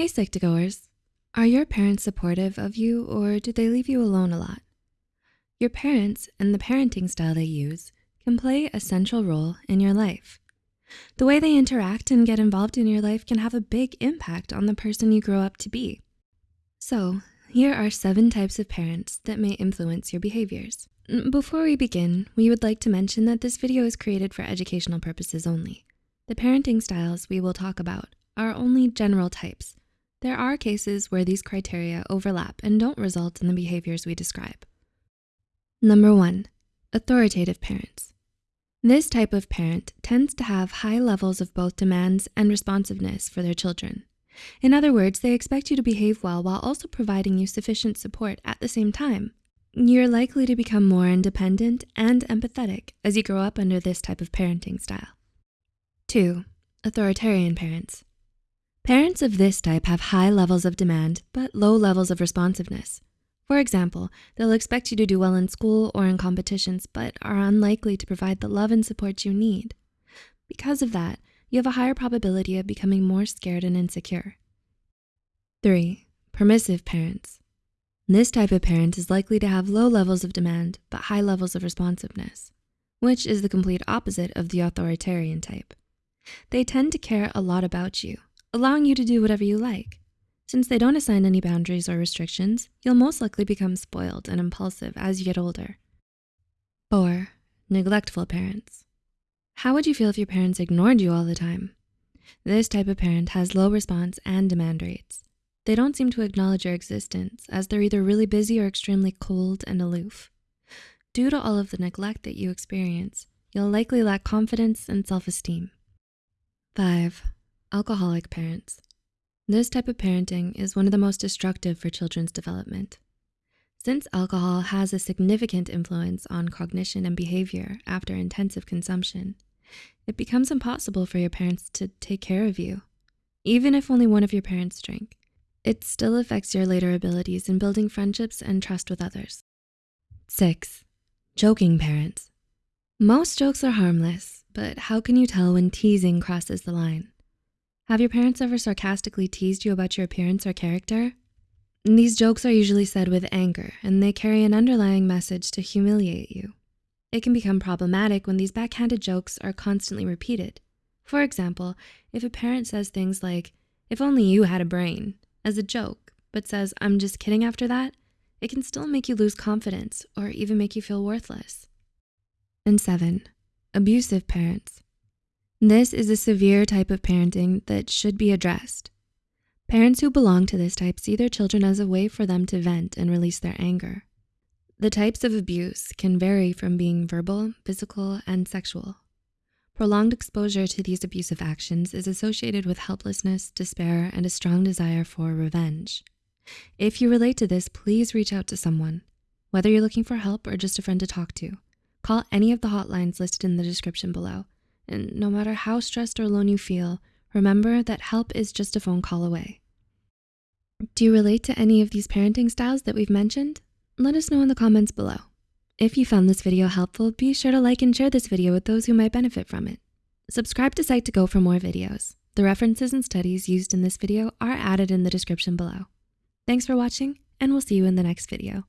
Hey Psych2Goers, are your parents supportive of you or do they leave you alone a lot? Your parents and the parenting style they use can play a central role in your life. The way they interact and get involved in your life can have a big impact on the person you grow up to be. So here are seven types of parents that may influence your behaviors. Mm, before we begin, we would like to mention that this video is created for educational purposes only. The parenting styles we will talk about are only general types. There are cases where these criteria overlap and don't result in the behaviors we describe. Number one, authoritative parents. This type of parent tends to have high levels of both demands and responsiveness for their children. In other words, they expect you to behave well while also providing you sufficient support at the same time. You're likely to become more independent and empathetic as you grow up under this type of parenting style. Two, authoritarian parents. Parents of this type have high levels of demand, but low levels of responsiveness. For example, they'll expect you to do well in school or in competitions, but are unlikely to provide the love and support you need. Because of that, you have a higher probability of becoming more scared and insecure. Three, permissive parents. This type of parent is likely to have low levels of demand, but high levels of responsiveness, which is the complete opposite of the authoritarian type. They tend to care a lot about you, allowing you to do whatever you like. Since they don't assign any boundaries or restrictions, you'll most likely become spoiled and impulsive as you get older. Four, neglectful parents. How would you feel if your parents ignored you all the time? This type of parent has low response and demand rates. They don't seem to acknowledge your existence as they're either really busy or extremely cold and aloof. Due to all of the neglect that you experience, you'll likely lack confidence and self-esteem. Five, alcoholic parents. This type of parenting is one of the most destructive for children's development. Since alcohol has a significant influence on cognition and behavior after intensive consumption, it becomes impossible for your parents to take care of you. Even if only one of your parents drink, it still affects your later abilities in building friendships and trust with others. Six, joking parents. Most jokes are harmless, but how can you tell when teasing crosses the line? Have your parents ever sarcastically teased you about your appearance or character? These jokes are usually said with anger and they carry an underlying message to humiliate you. It can become problematic when these backhanded jokes are constantly repeated. For example, if a parent says things like, if only you had a brain, as a joke, but says, I'm just kidding after that, it can still make you lose confidence or even make you feel worthless. And seven, abusive parents. This is a severe type of parenting that should be addressed. Parents who belong to this type see their children as a way for them to vent and release their anger. The types of abuse can vary from being verbal, physical, and sexual. Prolonged exposure to these abusive actions is associated with helplessness, despair, and a strong desire for revenge. If you relate to this, please reach out to someone. Whether you're looking for help or just a friend to talk to, call any of the hotlines listed in the description below. And no matter how stressed or alone you feel, remember that help is just a phone call away. Do you relate to any of these parenting styles that we've mentioned? Let us know in the comments below. If you found this video helpful, be sure to like and share this video with those who might benefit from it. Subscribe to Psych2Go for more videos. The references and studies used in this video are added in the description below. Thanks for watching, and we'll see you in the next video.